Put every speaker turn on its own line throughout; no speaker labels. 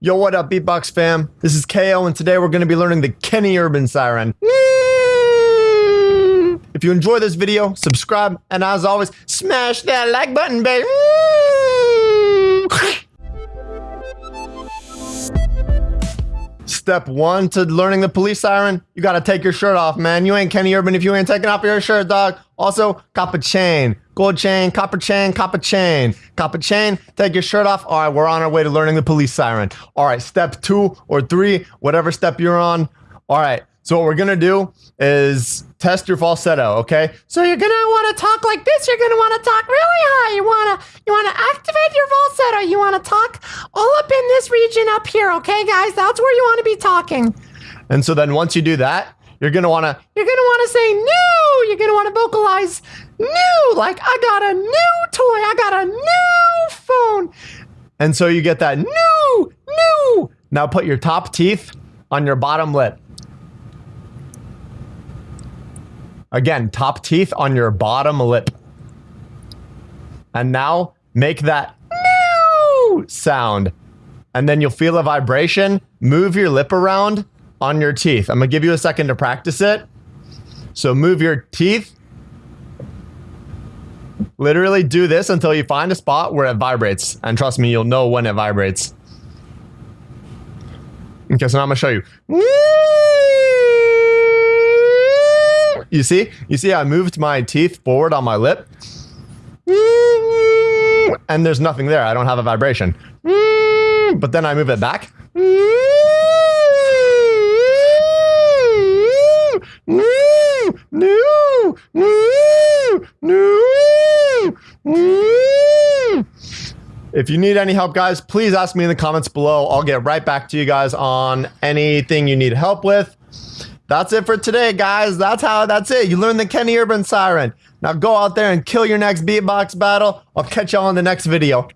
Yo, what up, Beatbox fam? This is KO, and today we're going to be learning the Kenny Urban Siren. If you enjoy this video, subscribe, and as always, smash that like button, baby. Step one to learning the police siren, you gotta take your shirt off, man. You ain't Kenny Urban if you ain't taking off your shirt, dog. Also, copper chain. Gold chain, copper chain, copper chain. Copper chain, take your shirt off. All right, we're on our way to learning the police siren. All right, step two or three, whatever step you're on. All right, so what we're gonna do is test your falsetto, okay? So you're gonna wanna talk like this. You're gonna wanna talk really high. You wanna you wanna activate your falsetto. You wanna talk all up this region up here, okay, guys? That's where you wanna be talking. And so then once you do that, you're gonna wanna you're gonna wanna say new. You're gonna wanna vocalize new, like I got a new toy. I got a new phone. And so you get that new, new. Now put your top teeth on your bottom lip. Again, top teeth on your bottom lip. And now make that new sound. And then you'll feel a vibration. Move your lip around on your teeth. I'm gonna give you a second to practice it. So move your teeth. Literally do this until you find a spot where it vibrates. And trust me, you'll know when it vibrates. Okay, so now I'm gonna show you. You see? You see I moved my teeth forward on my lip? And there's nothing there. I don't have a vibration. Hmm, but then I move it back. If you need any help, guys, please ask me in the comments below. I'll get right back to you guys on anything you need help with. That's it for today, guys. That's how, that's it. You learned the Kenny Urban Siren. Now go out there and kill your next beatbox battle. I'll catch y'all in the next video.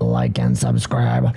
Like and subscribe.